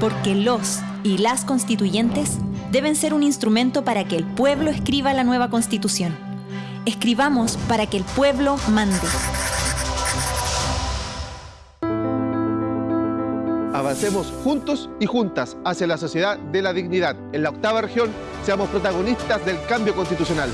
Porque los y las constituyentes deben ser un instrumento para que el pueblo escriba la nueva constitución. Escribamos para que el pueblo mande. Avancemos juntos y juntas hacia la sociedad de la dignidad. En la octava región seamos protagonistas del cambio constitucional.